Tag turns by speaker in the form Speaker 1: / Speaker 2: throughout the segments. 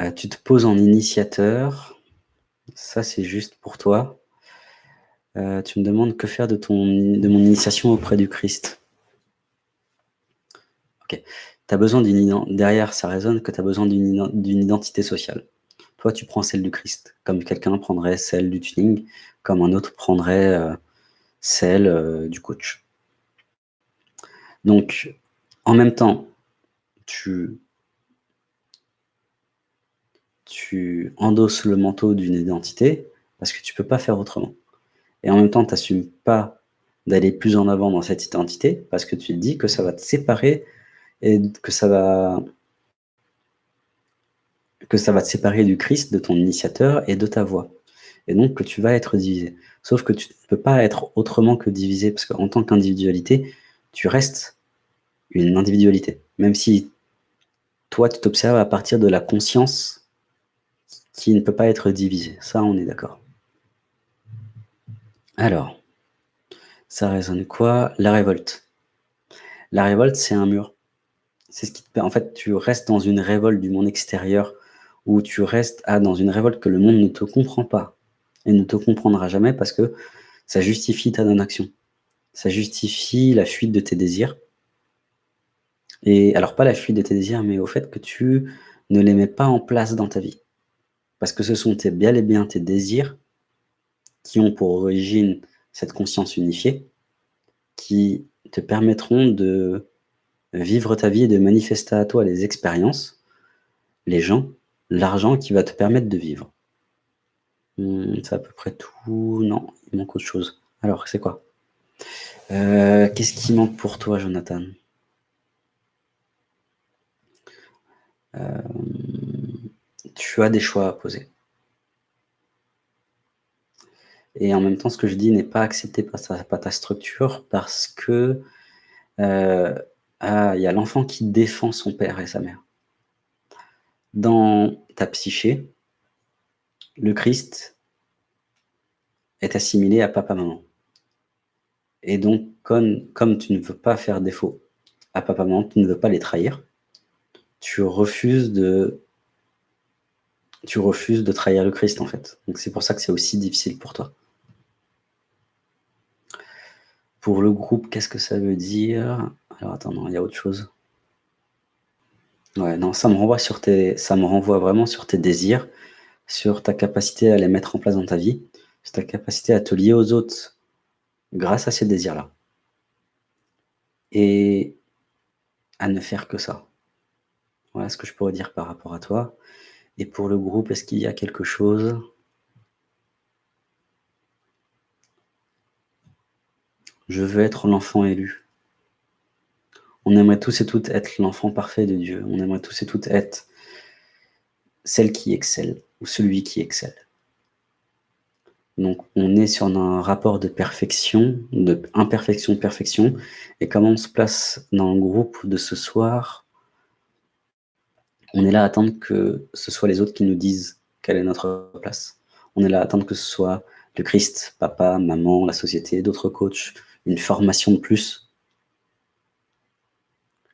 Speaker 1: Euh, tu te poses en initiateur. Ça, c'est juste pour toi. Euh, tu me demandes que faire de, ton, de mon initiation auprès du Christ. Ok. As besoin derrière, ça résonne que tu as besoin d'une identité sociale. Toi, tu prends celle du Christ, comme quelqu'un prendrait celle du tuning, comme un autre prendrait euh, celle du coach. Donc, en même temps, tu tu endosses le manteau d'une identité parce que tu peux pas faire autrement. Et en même temps, tu n'assumes pas d'aller plus en avant dans cette identité parce que tu te dis que ça va te séparer et que ça va que ça va te séparer du Christ, de ton initiateur et de ta voix. Et donc que tu vas être divisé. Sauf que tu ne peux pas être autrement que divisé parce qu'en tant qu'individualité, tu restes une individualité. Même si toi, tu t'observes à partir de la conscience qui ne peut pas être divisé. Ça, on est d'accord. Alors, ça résonne quoi? La révolte. La révolte, c'est un mur. C'est ce qui te En fait, tu restes dans une révolte du monde extérieur ou tu restes à, dans une révolte que le monde ne te comprend pas et ne te comprendra jamais parce que ça justifie ta non-action. Ça justifie la fuite de tes désirs. Et alors, pas la fuite de tes désirs, mais au fait que tu ne les mets pas en place dans ta vie. Parce que ce sont tes, bien et bien tes désirs qui ont pour origine cette conscience unifiée, qui te permettront de vivre ta vie et de manifester à toi les expériences, les gens, l'argent qui va te permettre de vivre. Hmm, c'est à peu près tout. Non, il manque autre chose. Alors, c'est quoi? Euh, Qu'est-ce qui manque pour toi, Jonathan? Euh, tu as des choix à poser. Et en même temps, ce que je dis n'est pas accepté par ta, structure parce que euh, ah, il y a l'enfant qui défend son père et sa mère. Dans ta psyché, le Christ est assimilé à papa-maman. Et donc, comme, comme tu ne veux pas faire défaut à papa-maman, tu ne veux pas les trahir, tu refuses de tu refuses de trahir le Christ, en fait. Donc c'est pour ça que c'est aussi difficile pour toi. Pour le groupe, qu'est-ce que ça veut dire? Alors attends, non, il y a autre chose. Ouais, non, ça me renvoie vraiment sur tes désirs, sur ta capacité à les mettre en place dans ta vie, sur ta capacité à te lier aux autres grâce à ces désirs-là. Et à ne faire que ça. Voilà ce que je pourrais dire par rapport à toi. Et pour le groupe, est-ce qu'il y a quelque chose? Je veux être l'enfant élu. On aimerait tous et toutes être l'enfant parfait de Dieu. On aimerait tous et toutes être celle qui excelle ou celui qui excelle. Donc, on est sur un rapport de perfection, de imperfection-perfection. Et comment on se place dans le groupe de ce soir? On est là à attendre que ce soit les autres qui nous disent quelle est notre place. On est là à attendre que ce soit le Christ, papa, maman, la société, d'autres coachs, une formation de plus,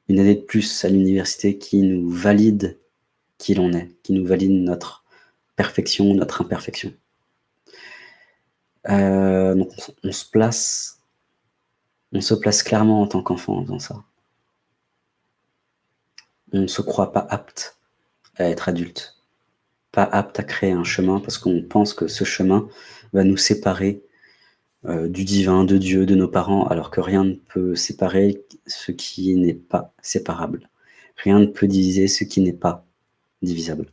Speaker 1: une année de plus à l'université qui nous valide qui l'on est, qui nous valide notre perfection, notre imperfection. Euh, donc on, se place, on se place clairement en tant qu'enfant en faisant ça on ne se croit pas apte à être adulte, pas apte à créer un chemin parce qu'on pense que ce chemin va nous séparer euh, du divin, de Dieu, de nos parents, alors que rien ne peut séparer ce qui n'est pas séparable. Rien ne peut diviser ce qui n'est pas divisable.